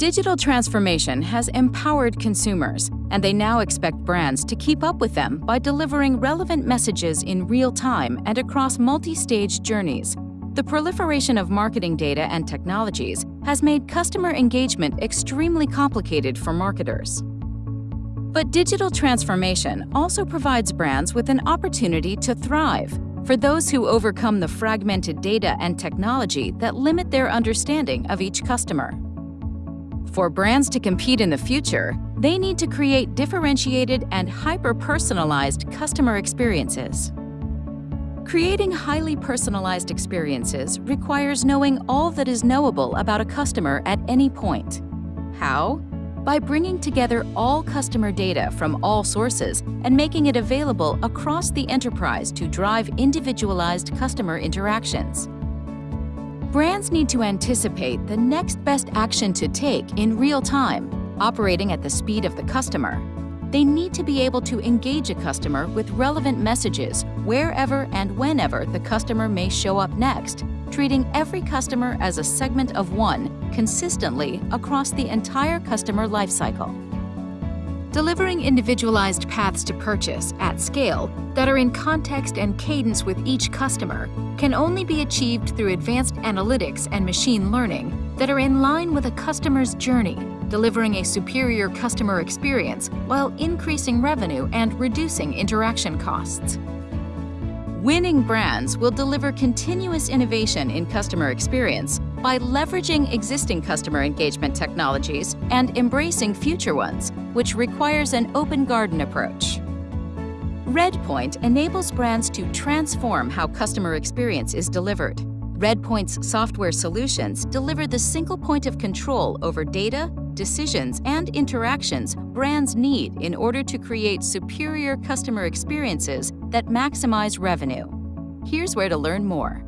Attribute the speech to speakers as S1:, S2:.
S1: Digital transformation has empowered consumers, and they now expect brands to keep up with them by delivering relevant messages in real time and across multi-stage journeys. The proliferation of marketing data and technologies has made customer engagement extremely complicated for marketers. But digital transformation also provides brands with an opportunity to thrive for those who overcome the fragmented data and technology that limit their understanding of each customer. For brands to compete in the future, they need to create differentiated and hyper-personalized customer experiences. Creating highly personalized experiences requires knowing all that is knowable about a customer at any point. How? by bringing together all customer data from all sources and making it available across the enterprise to drive individualized customer interactions. Brands need to anticipate the next best action to take in real time, operating at the speed of the customer. They need to be able to engage a customer with relevant messages wherever and whenever the customer may show up next, treating every customer as a segment of one consistently across the entire customer lifecycle. Delivering individualized paths to purchase at scale that are in context and cadence with each customer can only be achieved through advanced analytics and machine learning that are in line with a customer's journey, delivering a superior customer experience while increasing revenue and reducing interaction costs. Winning brands will deliver continuous innovation in customer experience by leveraging existing customer engagement technologies and embracing future ones, which requires an open garden approach. Redpoint enables brands to transform how customer experience is delivered. Redpoint's software solutions deliver the single point of control over data, decisions, and interactions brands need in order to create superior customer experiences that maximize revenue. Here's where to learn more.